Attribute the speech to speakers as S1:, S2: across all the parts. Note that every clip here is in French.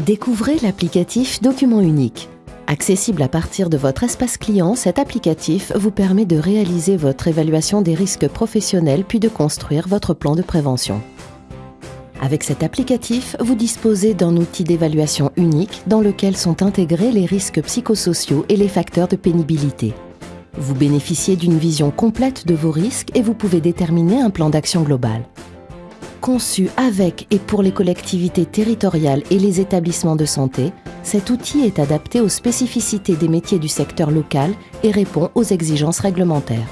S1: Découvrez l'applicatif Document unique. Accessible à partir de votre espace client, cet applicatif vous permet de réaliser votre évaluation des risques professionnels puis de construire votre plan de prévention. Avec cet applicatif, vous disposez d'un outil d'évaluation unique dans lequel sont intégrés les risques psychosociaux et les facteurs de pénibilité. Vous bénéficiez d'une vision complète de vos risques et vous pouvez déterminer un plan d'action global. Conçu avec et pour les collectivités territoriales et les établissements de santé, cet outil est adapté aux spécificités des métiers du secteur local et répond aux exigences réglementaires.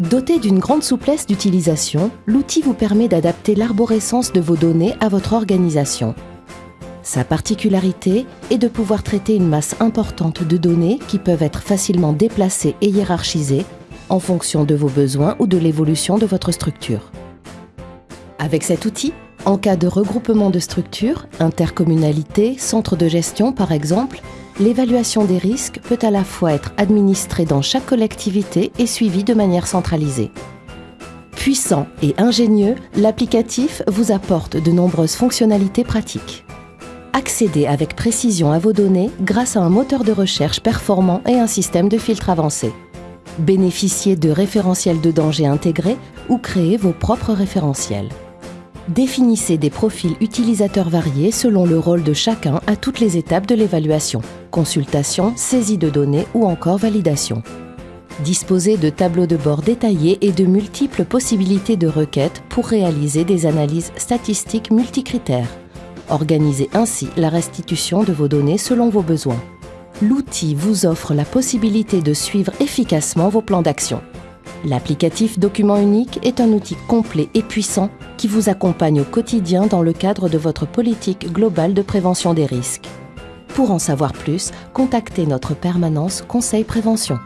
S1: Doté d'une grande souplesse d'utilisation, l'outil vous permet d'adapter l'arborescence de vos données à votre organisation. Sa particularité est de pouvoir traiter une masse importante de données qui peuvent être facilement déplacées et hiérarchisées en fonction de vos besoins ou de l'évolution de votre structure. Avec cet outil, en cas de regroupement de structures, intercommunalité, centre de gestion par exemple, l'évaluation des risques peut à la fois être administrée dans chaque collectivité et suivie de manière centralisée. Puissant et ingénieux, l'applicatif vous apporte de nombreuses fonctionnalités pratiques. Accédez avec précision à vos données grâce à un moteur de recherche performant et un système de filtre avancé. Bénéficiez de référentiels de danger intégrés ou créez vos propres référentiels. Définissez des profils utilisateurs variés selon le rôle de chacun à toutes les étapes de l'évaluation, consultation, saisie de données ou encore validation. Disposez de tableaux de bord détaillés et de multiples possibilités de requêtes pour réaliser des analyses statistiques multicritères. Organisez ainsi la restitution de vos données selon vos besoins. L'outil vous offre la possibilité de suivre efficacement vos plans d'action. L'applicatif Document unique est un outil complet et puissant qui vous accompagne au quotidien dans le cadre de votre politique globale de prévention des risques. Pour en savoir plus, contactez notre permanence Conseil Prévention.